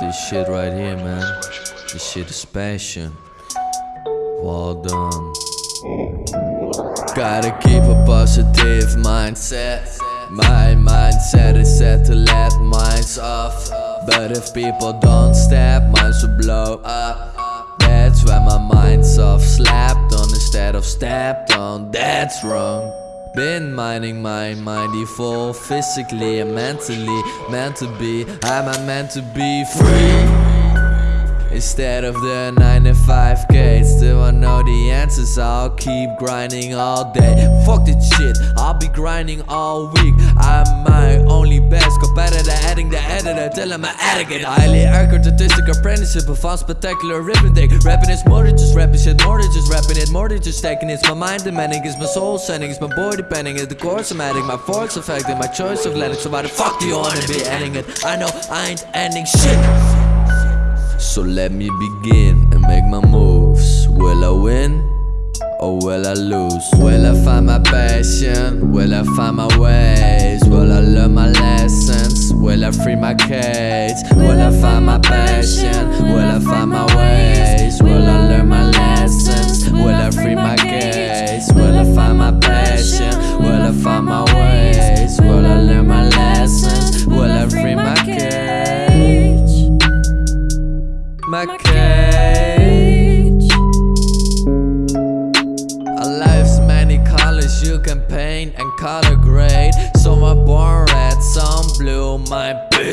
This shit right here, man. This shit is passion. Well done. Gotta keep a positive mindset. My mindset is set to let minds off. But if people don't step, minds will blow up. That's when my mind's off. Slapped on instead of stepped on. That's wrong. Been minding my mind full physically and mentally meant to be. I'm a meant to be free? Instead of the 9 to 5 K Still I know the answers? I'll keep grinding all day. Fuck this shit I'll be grinding all week. I'm my only I'm an addict Highly accurate statistic apprenticeship A fun spectacular arithmetic Rapping is more than just rapping shit More than just rapping it More than just taking It's my mind demanding It's my soul sending It's my boy depending It's the course I'm adding My force affecting My choice of letting So why the fuck do you wanna be ending it? I know I ain't ending shit so let me begin and make my moves Will I win? Or will I lose? Will I find my passion? Will I find my ways? Will I I free my cage? Will I find my passion? Will I find my ways? Will I learn my lessons? Will I free my cage? Will I find my passion? Will I find my ways? Will I learn my lessons? Will I free my cage? my cage A life's many colors you can paint and color grade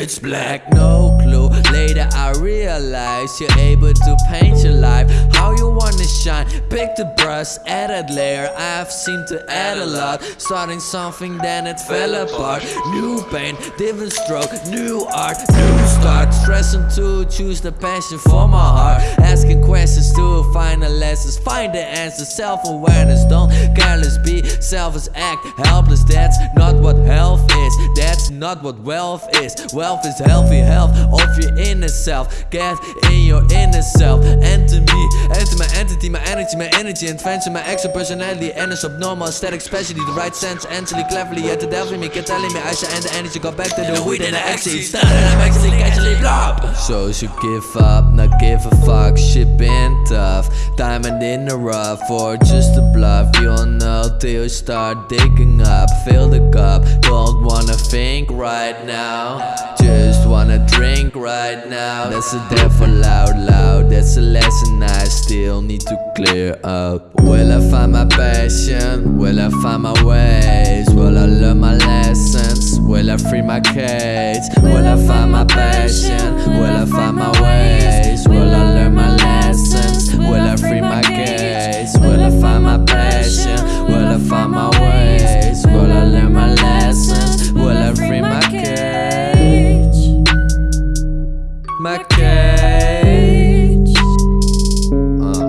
bitch black, no clue. Later I realize you're able to paint your life How you wanna shine, pick the brush, add a layer. I've seemed to add a lot. Starting something then it fell apart. New paint, different stroke, new art, new start. Stressing to choose the passion for my heart. Asking questions to find the lessons Find the answers, self-awareness Don't careless be selfish, act helpless. That's not what health is. That's not what wealth is. Wealth is healthy health. Of your inner self. Get in your inner self. Enter me, enter my entity My energy, my energy Invention, my extra personality And it's abnormal, aesthetic, specialty The right sense, entally, cleverly At the devil me, kept telling me I should end the energy Go back to the weed and the ecstasy. Started, I'm actually So you give up, not give a fuck Shit been tough Diamond in the rough Or just a bluff You'll know till you start digging up Fill the cup Don't wanna think right now Just wanna drink right now That's a devil loud loud. That's a lesson I still need to clear up Will I find my passion? Will I find my ways? Will I learn my lessons? Will I free my cage? Will I find my passion? Will I find my ways? Will I learn my lessons? Will I free my cage? Will I find my passion? Will I find my ways? Will I learn my lessons? Will I free my cage? My cage uh.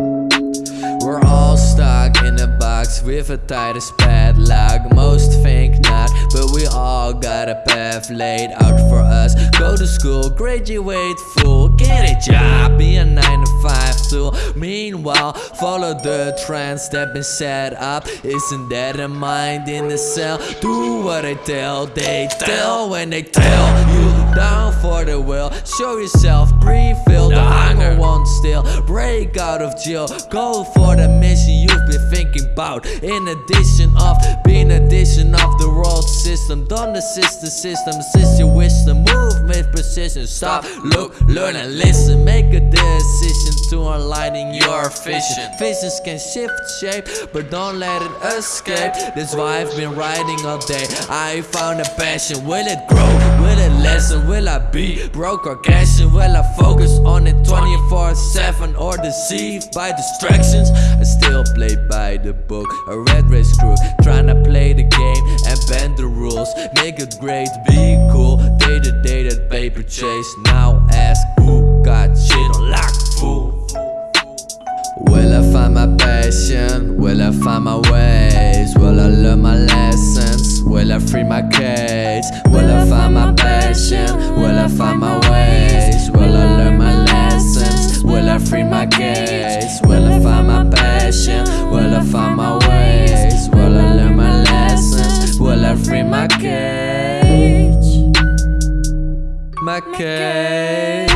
We're all stuck in a box with a tight padlock Most think not, but we all got a path laid out for us Go to school, graduate full, get a job, be a 9 to 5 tool. Meanwhile, follow the trends that been set up. Isn't that a mind in the cell? Do what they tell, they tell when they tell you down for the will. Show yourself, breathe, feel the hunger won't still Break out of jail, go for the mission you've been thinking about. In addition of being addition of the world system. Don't assist the system, assist your wisdom Move with precision, stop, look, learn and listen. Make a decision to aligning your vision. Visions can shift shape, but don't let it escape. That's why I've been writing all day. I found a passion, will it grow, it lessen Will I be broke or cashing? Will I focus on it 24-7 or deceived by distractions? I still play by the book, a red race crew Trying to play the game and bend the rules Make it great, be cool Day to day that paper chase Now ask who got shit on lock, fool Will I find my passion? Will I find my ways? Will I learn my lessons? Will I free my cage? Will I find my passion? Will I find my ways? Will I learn my lessons? Will I free my cage? Will I find my passion? Will I find my ways? Will I learn my lessons? Will I free my cage? My my cage